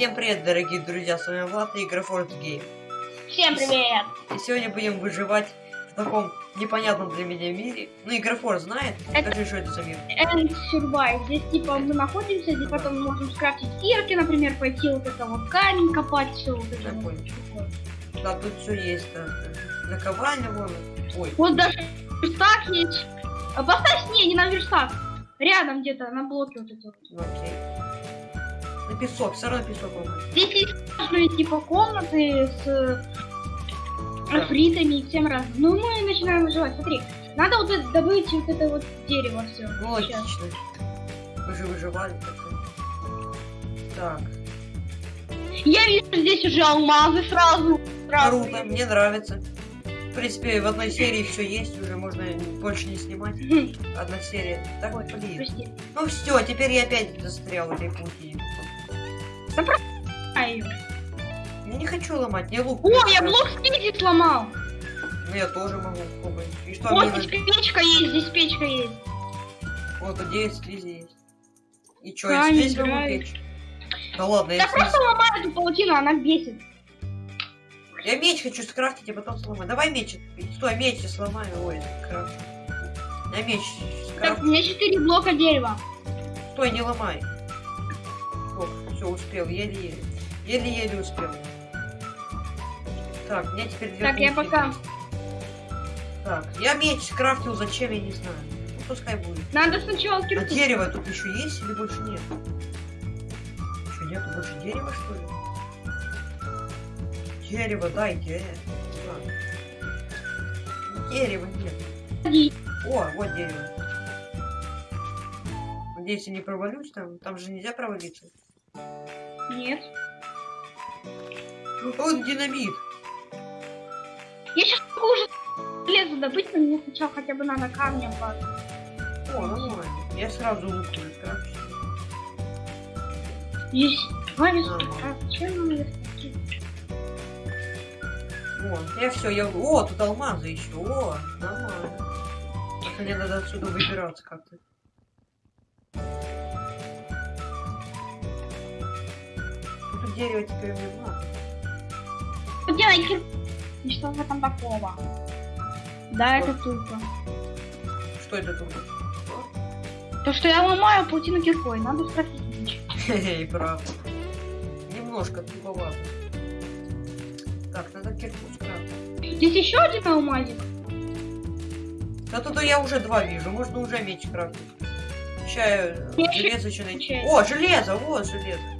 Всем привет, дорогие друзья, с вами Влад и Графорд Гейм. Всем привет! И сегодня будем выживать в таком непонятном для меня мире. Ну, и Графорд знает, Это- скажи, что это за мир. End Survive. Здесь типа мы находимся, здесь потом можем скрафтить кирки, например, пойти вот это вот камень копать, все вот это Я вот. понял. Да, тут все есть. да. Наковальня вон. Ой, Вот даже верстак есть. А поставь, не, не на верстак. Рядом где-то, на блоке вот это вот. окей. На песок, все равно песок он. Здесь есть разные типа комнаты с э, Да. фритами и всем разным. Ну мы начинаем выживать. Смотри, надо вот это, добыть вот это вот дерево все. Ну, логично. Мы же выживали. так-то. Так, Я вижу здесь уже алмазы сразу. сразу. круто, мне нравится. В принципе, в одной серии все есть, уже можно больше не снимать. Одна серия. Так вот, блин. Ну все, теперь я опять застрял в этой пути. А, её. Я не хочу ломать, мне лук. О, я блок снизу сломал. Ну я тоже могу попробовать. И что Вот мне здесь надо? печка есть, здесь печка есть. Вот, тут 9 слизи есть. И что, и здесь могу гравий. печь? Да ладно, я, Да просто ломай эту паутину, она бесит. я меч хочу скрафтить, а потом сломать. Давай меч. Стой, меч я сломаю. Ой, крафт. Я меч Так, скрафтил. у меня 4 блока дерева. Стой, не ломай. Все, успел, еле-еле. Еле-еле успел. Так, меня теперь две Так, я пока- есть. Так, я меч скрафтил, зачем, я не знаю. Ну, пускай будет. Надо сначала А кирку. дерево тут еще есть или больше нет? Что, нету больше дерева, что ли? Дерево, дайте. Так. Дерева нет. О, вот дерево. Надеюсь, я не провалюсь там. Там же нельзя провалиться. Нет. Он динамит. Я сейчас могу уже железо добыть, но мне сначала хотя бы надо камнем по... О, нормально. Я сразу лук скрафчу. Есть. Нам верстаки? О, я все, я... О, тут алмазы еще. О, нормально. Мне надо отсюда выбираться как-то. Дерево теперь мне надо. Делай кирку. И что в этом такого? Да, это тупо. Что это тут? То, что я ломаю паутину киркой, надо меч. Хе-хе, правда. Немножко туповато. Так, надо кирку скрафтить. Здесь еще один алмазик. Да тут я уже два вижу, можно уже меч крафтить. Сейчас Я железо еще найти. О, железо, вот железо.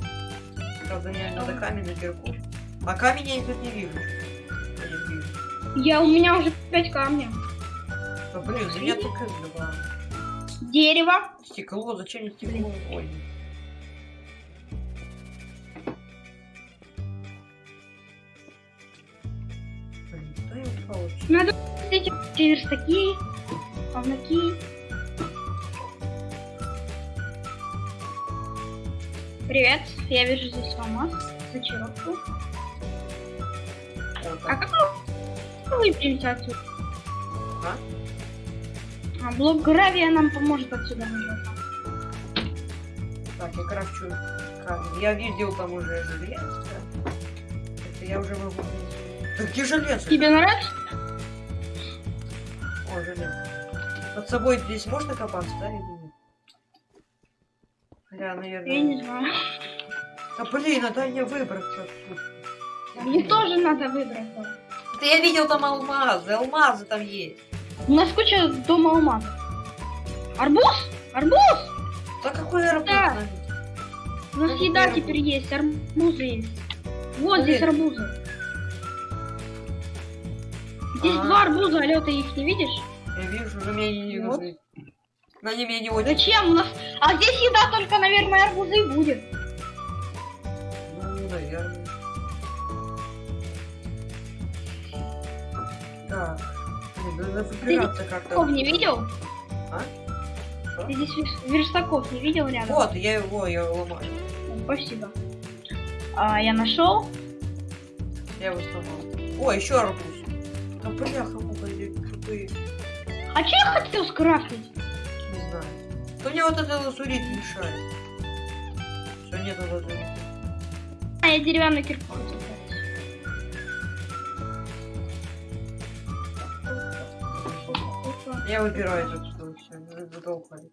Правда, мне надо камень на кирку. А камень я тут не вижу. Я не вижу. Я, у меня уже 5 камней. Да блин, у меня только два. Дерево. Стекло, зачем мне стекло? Ой. Надо эти верстаки, повнаки. Привет, я вижу здесь алмаз, зачаровку. Вот А как мы выберемся отсюда? А? А блок гравия нам поможет отсюда выбраться. Так, я крафчу камень. Я видел там уже железо. Это я уже могу... Да где железо? Тебе нравится? О, железо. Под собой здесь можно копаться, да, Хотя, наверное... Я не знаю. Да блин, а дай мне выбраться отсюда. Мне тоже надо выбраться. Да я видел там алмазы, алмазы там есть. У нас куча дома алмазов. Арбуз? Арбуз? Да какой арбуз? Да. У нас Какой еда арбуз? теперь есть, арбузы есть. Вот Блин. здесь арбузы. Здесь А. два арбуза, алё, ты их не видишь? Я вижу, но мне они не Вот. нужны. Но они мне не очень... Зачем? У нас... А здесь еда только, наверное, арбузы и будет. Ну, наверное. Так. Блин, надо как-то. Верстаков не видел? А? Что? Ты здесь верс- верстаков не видел рядом? Вот, я его, я его ломаю. Спасибо. А, я нашел. Я его сломал. О, еще арбуз. Да бляха, муха, крутые. А что я хотел скрафтить? То мне вот это лазурит мешает. Все, нет лазурита. А, я деревянную кирку хотел. Я выбираю тут что все, задолбали.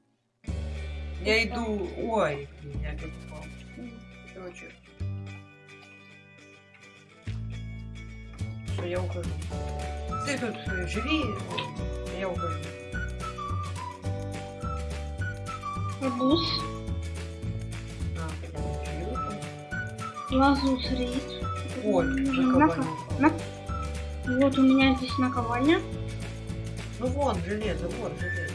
Я иду. Ой, я опять упал. Короче. Все, я ухожу. Ты тут э, живи, я ухожу. Лазус рейд. Ой, наковальня. на- Вот у меня здесь наковальня. Ну вон, железо, вот железо.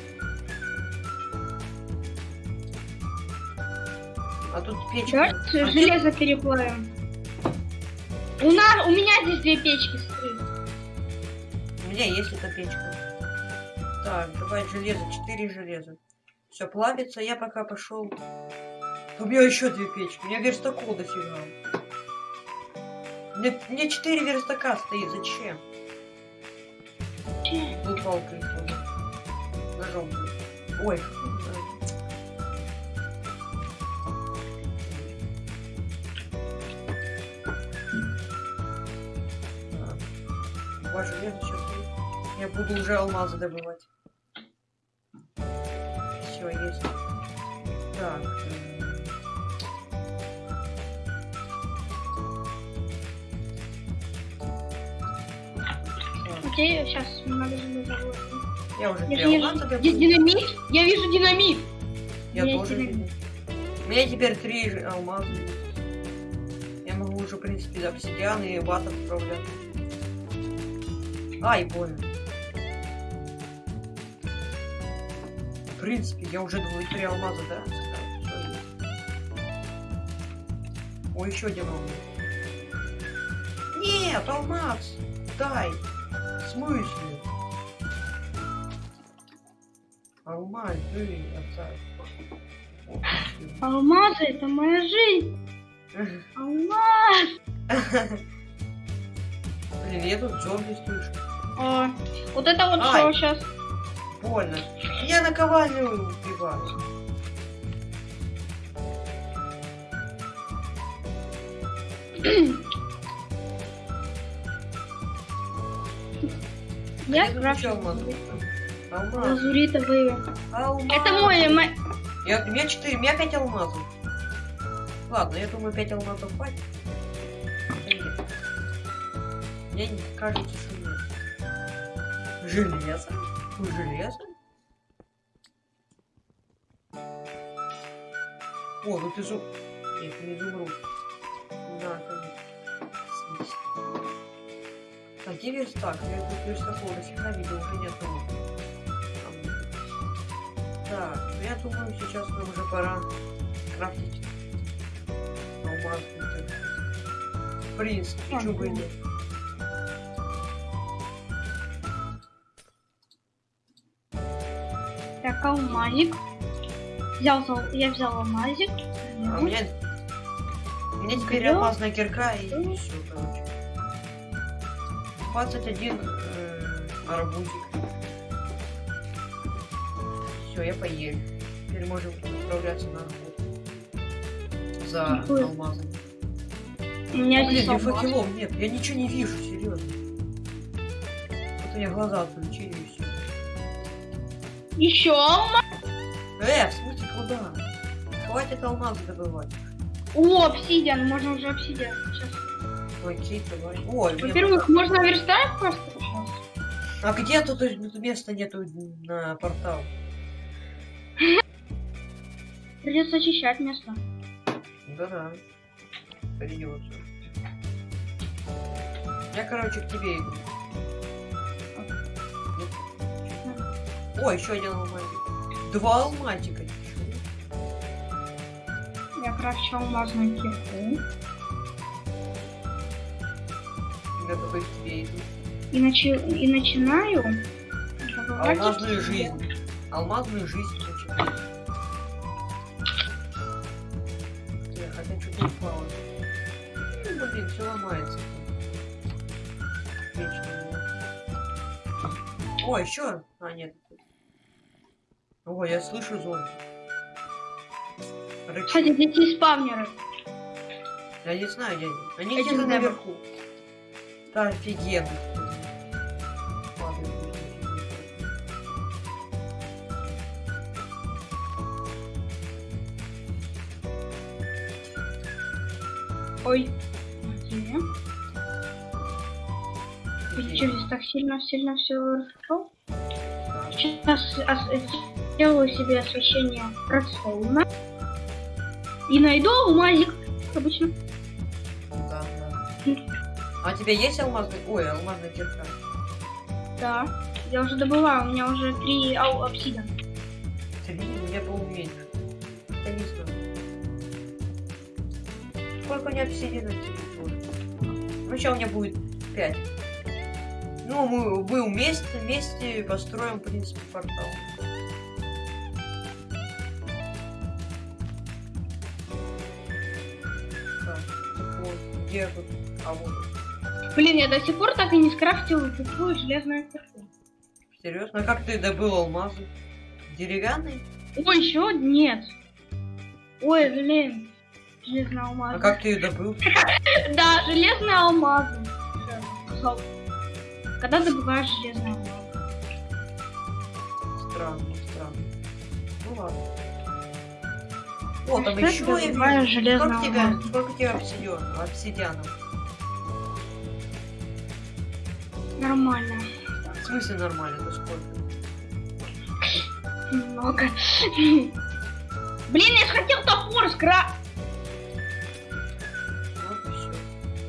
А тут печка. Давайте А железо переплавим. У нас, у меня здесь две печки стоит. У меня есть эта печка. Так, давай железо, 4 железа. Все, плавится, я пока пошел. У меня еще две печки. У меня верстаков дофига. Мне, мне 4 верстака стоит, зачем? Ну, палкой. Ножом. Ой. Два железа сейчас. Я буду уже алмазы добывать. Все, есть. Так. Окей, сейчас выложить. Я уже Я вижу. Здесь динамит. Я вижу динамит. Я тоже динамит. вижу. У меня теперь три ж- алмаза. Я могу уже, в принципе, обсидиан и ват отправлять. Ай, больно. Принципе, я уже двое три алмаза, да? Ой, еще один алмаз. Нет, алмаз! Дай! В смысле? Алмаз, ты, отца. О. Алмазы, это моя жизнь. Алмаз. Блин, я тут зомби слышу. А, вот это вот что сейчас? Больно. Я наковальню убиваю. Я еще алмаз. Лазуритовые. Алмаз. Это мой, мо- Я, у меня 4, у меня 5 алмазов. Ладно, я думаю, 5 алмазов хватит. Мне не кажется, что нет. Железо? Железо? О, ну ты зу... Нет, не изумруд. Да, конечно. А где верстак? Я тут верстаков дофига видел, уже нет Там. Так, я думаю, сейчас нам уже пора крафтить так. В принципе, чё бы нет. Так, алмазик. Взял, я взял алмазик. А у меня... У меня теперь Клёв. алмазная кирка и все, короче. 21 э, арбузик. Все, я поел. Теперь можем отправляться на работу. За Какой? алмазом. У меня здесь Блин, ни алмаз. факелов нет, я ничего не вижу, серьезно. Вот у меня глаза отключили и все. Еще алмаз. Куда? Хватит алмазы добывать. О, обсидиан. Можно уже обсидиан. Сейчас. Ой, мне Во-первых, можно верстать просто сейчас. А где тут места нету на портал? Придется очищать место. Да-да. Придется. Я, короче, к тебе иду. Ой, еще один алмазик. Два алмазика. Крафчу алмазную кирку. Иду. И, начи- и начинаю Алмазную жизнь. Алмазную жизнь начинаю. Я хотя что-то упало. Ну, блин, все ломается. Вечно. О, еще? А, нет. Ой, я слышу зомби. Рычит. Кстати, здесь есть спавнеры. Я не знаю, где они. Где-то наверху. Да, офигенно. Ой. Где? Ты что, здесь так сильно-сильно все? Да. Сейчас сделаю себе освещение Redstone. И найду алмазик, обычно. Да, да. А у тебя есть алмазный? Ой, алмазная кирка. Да. Я уже добываю, у меня уже три ау- обсида. Три, меня был меньше. Я не знаю. Сколько у меня телефона? Ну, сейчас у меня будет пять. Ну, мы, мы вместе, вместе построим, в принципе, портал. А вот. Блин, я до сих пор так и не скрафтил такую железную кирку. Серьезно? А как ты добыл алмазы? Деревянный? Ой, еще нет. Ой, блин. Железный алмаз. А как ты ее добыл? Да, железные алмазы. Всё, Когда добываешь железный алмаз? Странно, странно. Ну ладно. О, там еще я вижу. железный Сколько тебя, сколько тебя обсидиан, обсидианов? Нормально. В смысле нормально, это сколько? Много. Блин, я хотел топор скра...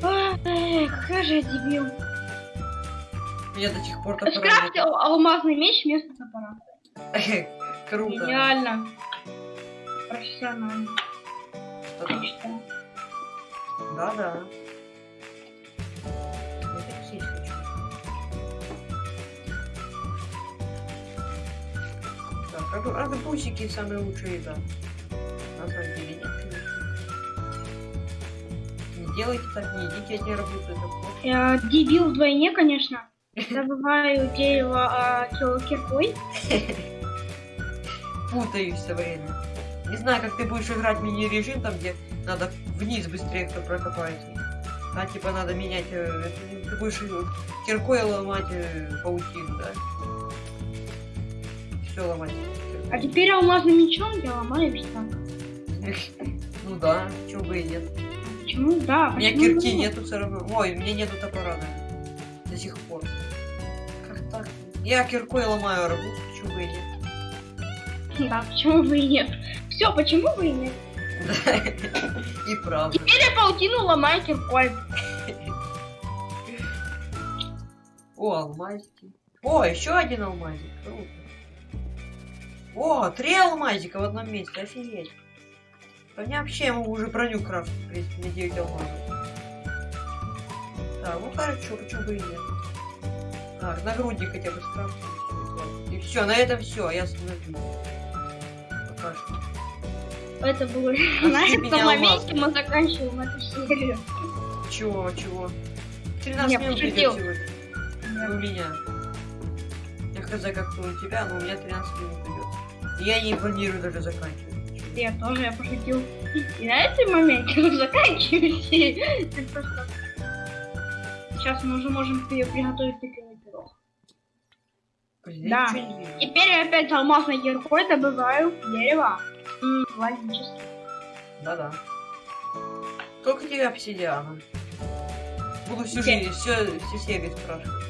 Вот и какой же я дебил. Меня до сих пор топора. Скрафтил алмазный меч вместо топора. Круто. Гениально. Профессионально. Да-да. Так, арбу- арбузики самые лучшие, да. На самом деле нет, конечно. Не делайте так, не едите одни арбузы, это плохо. Я дебил вдвойне, конечно. Добываю дерево а, киркой. Путаюсь все время. Не знаю, как ты будешь играть мини-режим, там, где надо вниз быстрее кто прокопает. А типа надо менять... э, Ты будешь киркой ломать э, паутину, да? Все ломать. А теперь алмазным мечом я ломаю так. Ну да, чего бы и нет. Почему? Да, У меня кирки нету все равно. Ой, у меня нету топора даже. До сих пор. Как так? Я киркой ломаю арбуз, почему бы и нет. Да, почему бы и нет? Все, почему бы и нет? И правда. Теперь я паутину ломаю киркой. О, алмазики. О, еще один алмазик. Круто. О, три алмазика в одном месте. Офигеть. Да мне вообще ему уже броню крафт, в принципе, на 9 алмазов. Так, ну хорошо, почему бы и нет. Так, нагрудник хотя бы скрафтим. И все, на этом все, я остановлюсь. Пока что. Это было... На этом моменте мы заканчиваем эту серию. Чего, чего? 13 Не, минут идет сегодня. Ну, у меня. Я хз как у тебя, но у меня 13 минут идет. Я не планирую даже заканчивать. Я тоже, я пошутил. И на этом моменте мы заканчиваем серию. Просто... Сейчас мы уже можем при- приготовить тыквенный пирог. Да. Теперь я опять алмазной киркой добываю дерево. Логически. Да-да. Сколько тебе обсидиана? Буду всю жизнь, все, все серии спрашивать.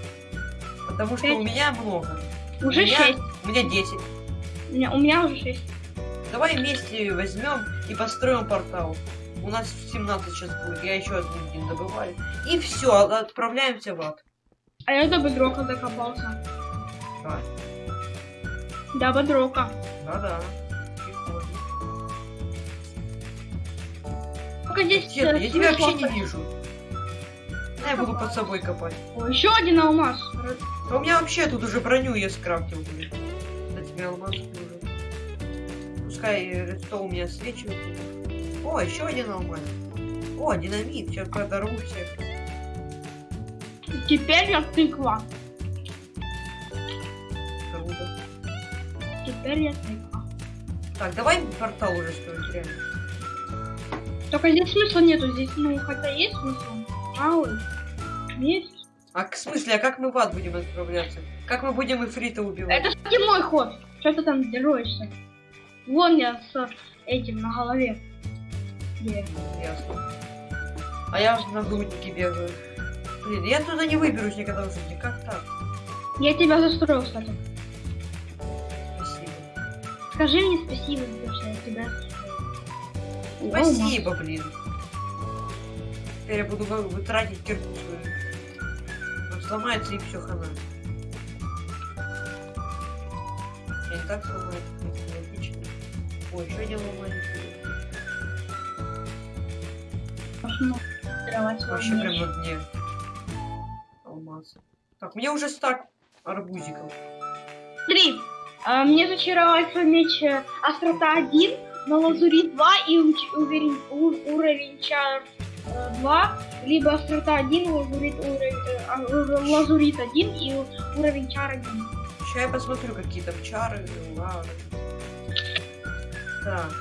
Потому что Пять. у меня много. Уже у меня, шесть. У меня 10. У меня, у меня уже шесть. Давай вместе возьмем и построим портал. У нас 17 сейчас будет, я еще один день добываю. И все, отправляемся в ад. А я до бедрока докопался. Да, До бедрока. да-да. Здесь... Э, я тебя вообще не вижу. Да, я буду под собой копать. О, еще один алмаз. У меня вообще тут уже броню я скрафтил. Да тебе алмаз уже. Пускай редстоун у меня свечивает. О, еще один алмаз. О, динамит. Сейчас подорву всех. Теперь я тыква. Круто. Теперь я тыква. Так, давай портал уже строить, реально. Только здесь смысла нету, здесь, ну, хотя есть смысл. Мало. Есть. А к смысле, а как мы в ад будем отправляться? Как мы будем Ифрита убивать? Это, кстати, мой ход. Что ты там деруешься? Вон я с этим на голове. Где? Ясно. А я же на груднике бегаю. Блин, я туда не выберусь никогда в жизни. Как так? Я тебя застроил, кстати. Спасибо. Скажи мне спасибо, потому что я тебя Спасибо, блин. Теперь я буду вы- вытратить кирку свою. Он сломается и все хана. Я не так сломаю, как логично. Ой, один ломание. Можно тренировать свой Вообще прям на дне. Алмаз. Так, мне уже стак арбузиков. Смотри, а, мне зачаровать меч э, острота 1, на лазури 2 и уверен- уровень чар э, 2, либо острота 1, лазурит, уровень, э, а, ур- лазурит 1 и уровень чар 1. Сейчас я посмотрю, какие там чары. Ладно. Так.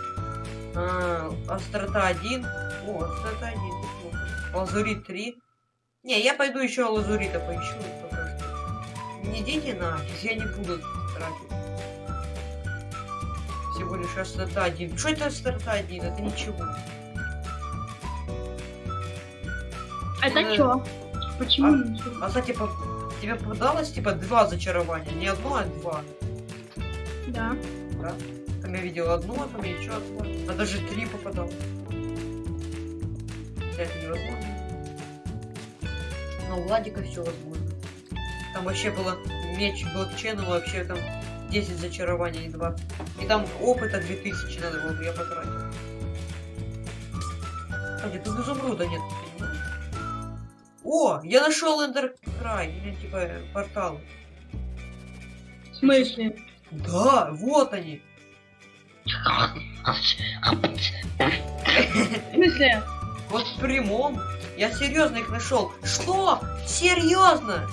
А, острота 1. О, острота 1. неплохо. Лазурит 3. Не, я пойду еще лазурита поищу пока что. Не деньги на, я не буду тратить. Всего лишь острота 1. Что это острота 1? Это ничего. Это Э, чё? Почему а- ничего? А кстати, по- тебе попадалось типа два зачарования? Не одно, а два. Да. Да? Там я видел одну, а там еще одну. А даже три попадал. Это невозможно. Но у Владика все возможно. Там вообще было меч блокчейна, вообще там 10 зачарований и 2. И там опыта 2000 надо было бы, я потратил. Кстати, тут изумруда нет? О, я нашел Эндер Край, или типа портал. В смысле? Да, вот они. В смысле? Вот в прямом. Я серьезно их нашел. Что? Серьезно?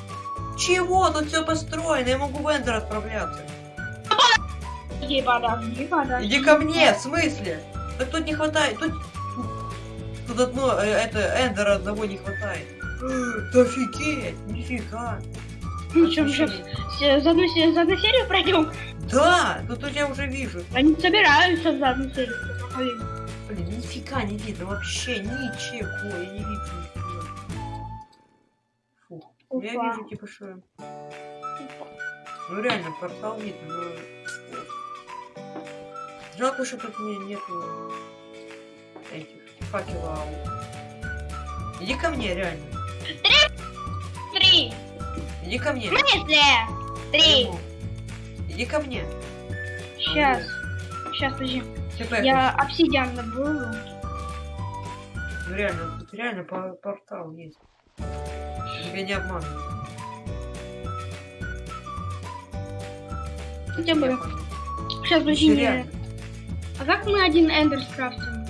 Чего? Тут все построено. Я могу в Эндер отправляться. Подожди, подожди, подожди. Иди ко мне, в смысле? Так тут не хватает. Тут, тут одно, э, это, Эндера одного не хватает. Да офигеть, нифига. Ну что, мы сейчас за одну, се- за одну серию пройдем? Да, тут я уже вижу. Они собираются за одну серию. Блин, нифига не видно вообще, ничего, я не вижу нифига. Фух, я Опа. вижу типа что... Ну реально, портал видно, но... Жалко, что тут не, нету этих факелов. Иди ко мне, реально. Три. Иди ко мне. В смысле? Три. Иди ко мне. Сейчас. Сейчас, подожди. Я обсидиан добыл. Ну реально, тут реально по- портал есть. Тебя не обманывают. Хотя бы. Сейчас, подожди. Ещё мне- реально. А как мы один эндер скрафтим?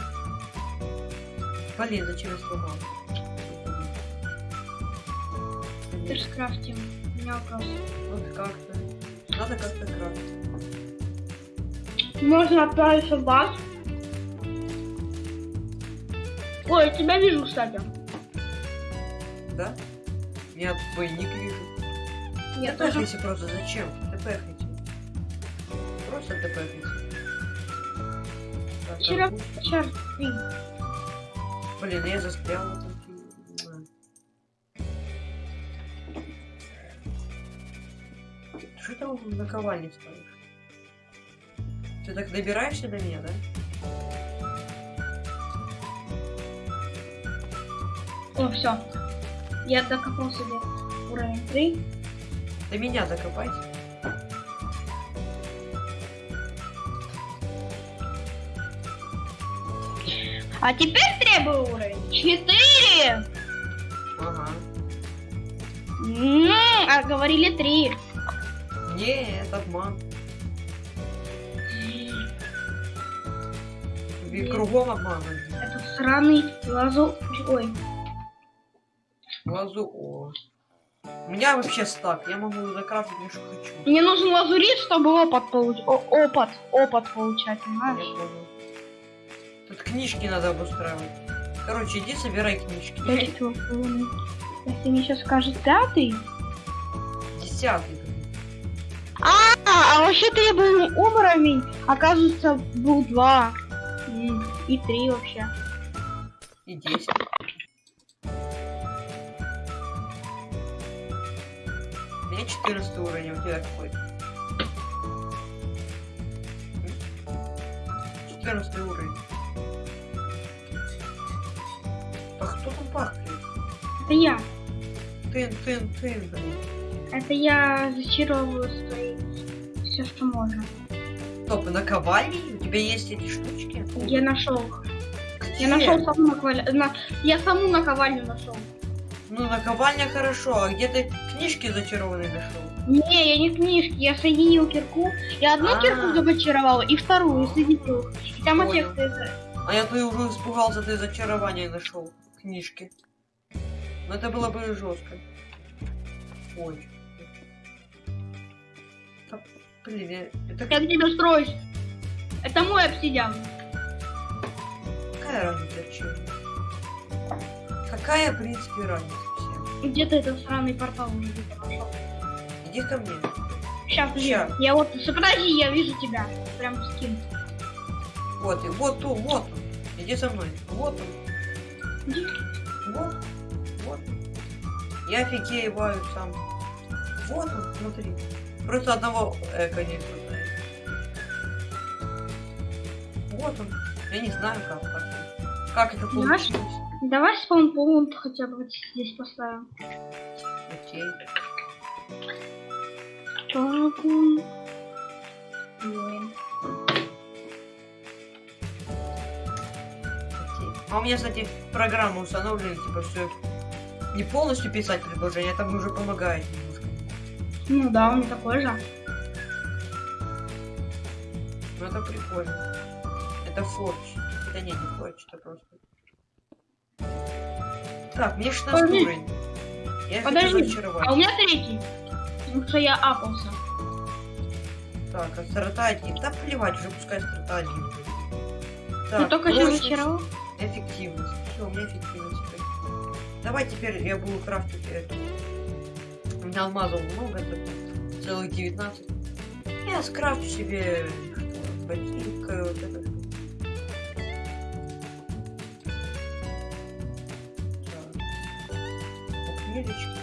Зачем я сломал? Эндер скрафтим. У меня вопрос. Вот как-то. Надо как-то крафтить. Можно отправиться в баз. Ой, я тебя вижу, кстати. Да? Я двойник вижу. Я тоже. Просто, зачем? Тэпэхайте. Просто тэпэхайте. Вчера- три. Блин, я застрял. Что там на ковальне ставишь? Ты так добираешься до меня, да? О, все. Я докопал себе уровень 3. До меня докопать. А теперь требую уровень 4. Ага. М, А говорили 3. Не, это обман. Тебе Нет. кругом обман. Этот сраный лазу... Ой, Лазу, о. У меня вообще стак, я могу закрафтить что хочу. мне нужен лазурит, чтобы опыт получать. Опыт, опыт получать, понимаешь? Тут книжки надо обустраивать. Короче, иди собирай книжки. Телефонов. Если мне сейчас скажет пятый. Десятый. А, а вообще-то я был уровень, оказывается, был два. И три вообще. И десять. У меня 14 уровень, а у тебя какой? 14 уровень. Кто тут пахнет? Это я. Тын, тын, тын, блин. Это я зачаровываю свои все, что можно. Стоп, наковальни? У тебя есть эти штучки? Я нашел. Где? Я нашел саму наковальню. на- Я саму наковальню нашел. Ну, наковальня хорошо, а где ты книжки зачарованные нашел? Не, я не книжки, я соединил кирку. Я одну А. кирку зачаровала и вторую соединил. И там эффекты. А я ты уже испугался, ты зачарование нашел. Книжки. Но это было бы жестко. Ой. Да, Блин, я... это Я к тебе строюсь. Это мой обсидиан. какая разница чем? Какая, в принципе, разница всем? Где ты этот сраный портал уже где-то нашел? Иди ко мне. Сейчас, Ща. я вот, подожди, я вижу тебя. Прям скин. Вот, и вот он, вот он. Иди со мной. Вот он. Вот. Вот. Я офигеваю сам. Вот он, смотри. Просто одного эко не хватает. Вот он. Я не знаю, как так. Как это получилось? Давай спаунпоинт хотя бы вот здесь поставим. Окей. Спаунпоинт. Блин. окей. А у меня, кстати, программа установлена, типа, все не полностью писать предложение, а там уже помогает немножко. Ну да, он такой же. Ну это прикольно. Это форч. Это не, не форч, это просто. Так, мне 16 Подожди. уровень. Я Подожди. А у меня третий. Потому что я апался. Так, а старта один. Да плевать, уже пускай будет. Ну Так, только что прочность, зачаровал. Эффективность. Все, у меня эффективность. Давай теперь я буду крафтить эту. У меня алмазов много, это целых 19. Я скрафчу себе ботинка, вот это. Букмелечки.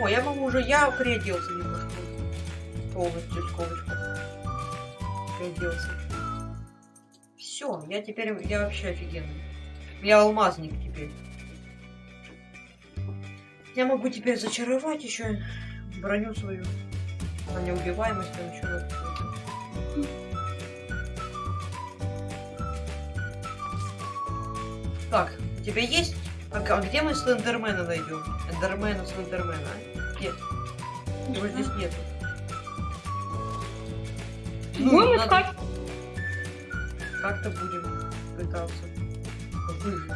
О, я могу уже, я приоделся немножко. Полностью с ковочкой. Приоделся. Все, я теперь, я вообще офигенный. Я алмазник теперь. Я могу теперь зачаровать еще броню свою. На неубиваемость там еще. Так, у тебя есть? А, а где мы Слендермена найдем? Эндермена, Слендермена, а? Где? Его здесь нету. Ну, Будем надо- искать. Как-то будем пытаться выжить.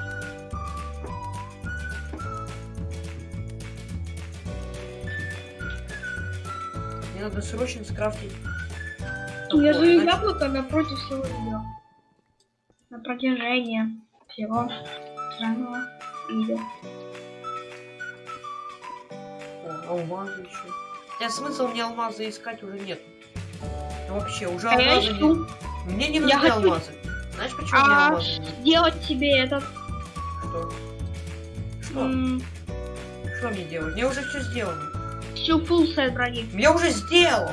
Мне надо срочно скрафтить. Я же иначе- яблоко напротив всего видео. На протяжении всего странного видео. О, алмазы еще. Нет, смысла мне алмазы искать уже нет. вообще, уже А я алмазы ищу. не... Мне не Я нужны хочу- алмазы. Знаешь, почему мне А алмазы не нужны? сделать себе этот... Что? Что? м, Что мне делать? Мне уже все сделано. Всю фул сет брони. Я уже сделал.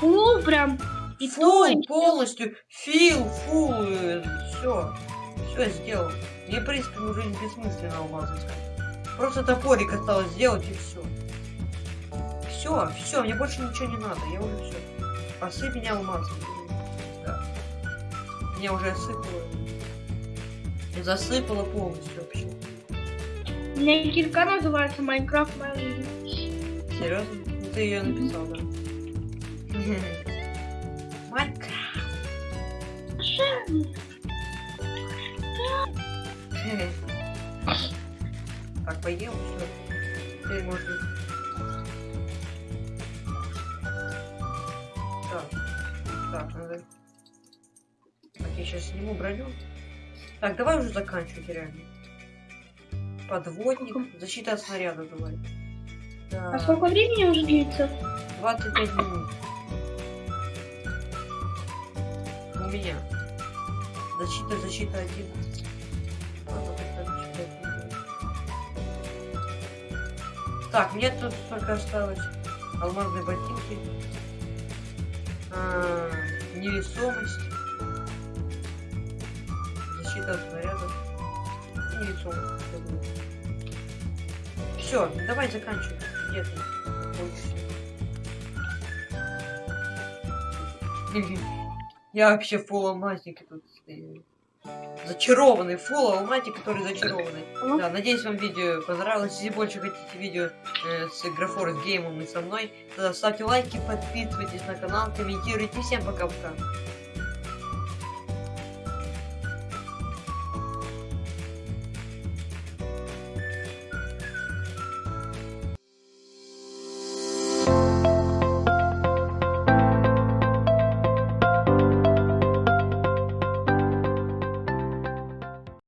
Фул прям. И Фул, и полностью. Фил, фул, все. Все сделал. Мне, в принципе, уже бессмысленно алмазы искать. Просто топорик осталось сделать и все. Все, все, мне больше ничего не надо. Я уже все. Посыпь меня алмазом. Меня уже осыпало. И засыпало полностью вообще. У меня кирка называется Майнкрафт жизнь. Серьезно? Ну, Ты ее написал, да? Майнкрафт. Так, поел, все. Теперь можно... Так. Так, надо... Сейчас сниму броню. Так, давай уже заканчивать реально. Подводник. Защита от снаряда давай. А Так, сколько времени уже длится? 25 минут. У меня. Защита, защита один. Ладно, тогда защита один. Так, мне тут только осталось алмазные ботинки. А, невесомость. Защита от снарядов. И невесомость. Все, давай заканчивай. Где ты? Я вообще фул алмазник тут стою. Зачарованный, фул алмазник, который зачарованный. Да, надеюсь, вам видео понравилось. Если больше хотите видео э, с Графорс Геймом и со мной, тогда ставьте лайки, подписывайтесь на канал, комментируйте. Всем пока-пока.